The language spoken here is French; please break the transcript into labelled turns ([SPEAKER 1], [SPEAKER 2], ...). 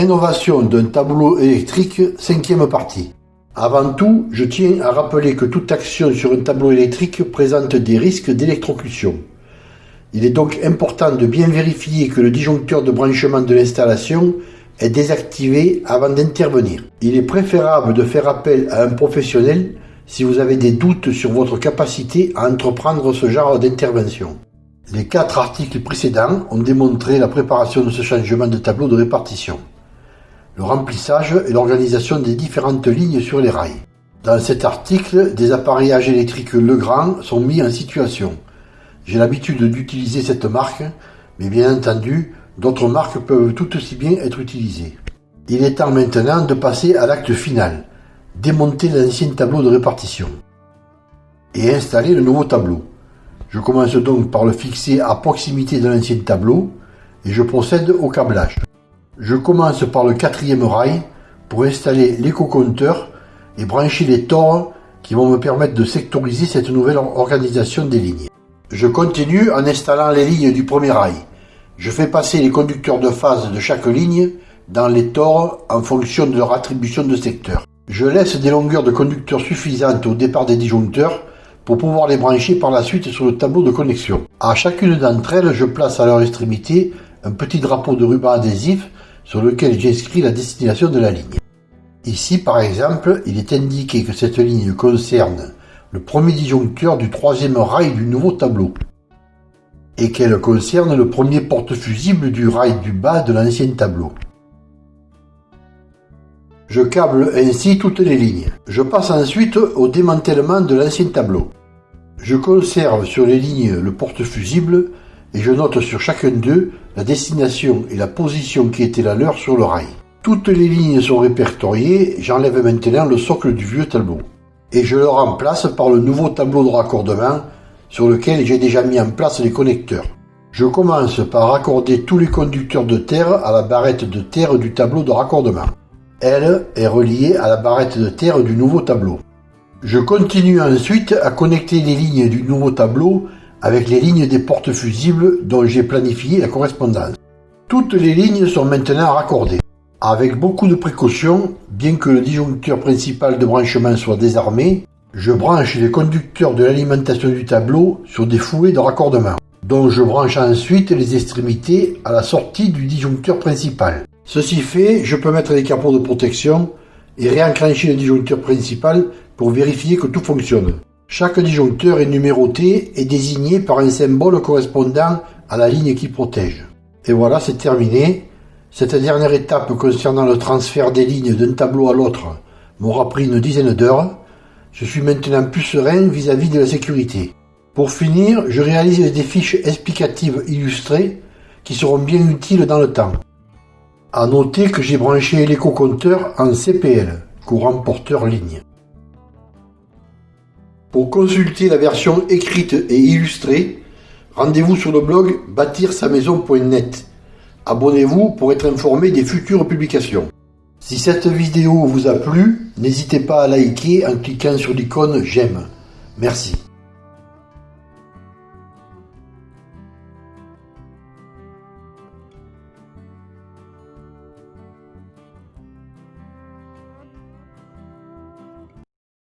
[SPEAKER 1] Rénovation d'un tableau électrique, cinquième partie. Avant tout, je tiens à rappeler que toute action sur un tableau électrique présente des risques d'électrocution. Il est donc important de bien vérifier que le disjoncteur de branchement de l'installation est désactivé avant d'intervenir. Il est préférable de faire appel à un professionnel si vous avez des doutes sur votre capacité à entreprendre ce genre d'intervention. Les quatre articles précédents ont démontré la préparation de ce changement de tableau de répartition le remplissage et l'organisation des différentes lignes sur les rails. Dans cet article, des appareillages électriques Legrand sont mis en situation. J'ai l'habitude d'utiliser cette marque, mais bien entendu, d'autres marques peuvent tout aussi bien être utilisées. Il est temps maintenant de passer à l'acte final, démonter l'ancien tableau de répartition et installer le nouveau tableau. Je commence donc par le fixer à proximité de l'ancien tableau et je procède au câblage. Je commence par le quatrième rail pour installer l'éco-compteur et brancher les tores qui vont me permettre de sectoriser cette nouvelle organisation des lignes. Je continue en installant les lignes du premier rail. Je fais passer les conducteurs de phase de chaque ligne dans les tores en fonction de leur attribution de secteur. Je laisse des longueurs de conducteurs suffisantes au départ des disjoncteurs pour pouvoir les brancher par la suite sur le tableau de connexion. À chacune d'entre elles, je place à leur extrémité un petit drapeau de ruban adhésif sur lequel j'inscris la destination de la ligne. Ici, par exemple, il est indiqué que cette ligne concerne le premier disjoncteur du troisième rail du nouveau tableau et qu'elle concerne le premier porte-fusible du rail du bas de l'ancien tableau. Je câble ainsi toutes les lignes. Je passe ensuite au démantèlement de l'ancien tableau. Je conserve sur les lignes le porte-fusible et je note sur chacun d'eux la destination et la position qui était la leur sur le rail. Toutes les lignes sont répertoriées, j'enlève maintenant le socle du vieux tableau. Et je le remplace par le nouveau tableau de raccordement sur lequel j'ai déjà mis en place les connecteurs. Je commence par raccorder tous les conducteurs de terre à la barrette de terre du tableau de raccordement. Elle est reliée à la barrette de terre du nouveau tableau. Je continue ensuite à connecter les lignes du nouveau tableau avec les lignes des portes fusibles dont j'ai planifié la correspondance. Toutes les lignes sont maintenant raccordées. Avec beaucoup de précautions, bien que le disjoncteur principal de branchement soit désarmé, je branche les conducteurs de l'alimentation du tableau sur des fouets de raccordement, dont je branche ensuite les extrémités à la sortie du disjoncteur principal. Ceci fait, je peux mettre les capots de protection et réenclencher le disjoncteur principal pour vérifier que tout fonctionne. Chaque disjoncteur est numéroté et désigné par un symbole correspondant à la ligne qui protège. Et voilà, c'est terminé. Cette dernière étape concernant le transfert des lignes d'un tableau à l'autre m'aura pris une dizaine d'heures. Je suis maintenant plus serein vis-à-vis de la sécurité. Pour finir, je réalise des fiches explicatives illustrées qui seront bien utiles dans le temps. À noter que j'ai branché l'éco-compteur en CPL, courant porteur ligne. Pour consulter la version écrite et illustrée, rendez-vous sur le blog bâtir-sa-maison.net. Abonnez-vous pour être informé des futures publications. Si cette vidéo vous a plu, n'hésitez pas à liker en cliquant sur l'icône j'aime. Merci.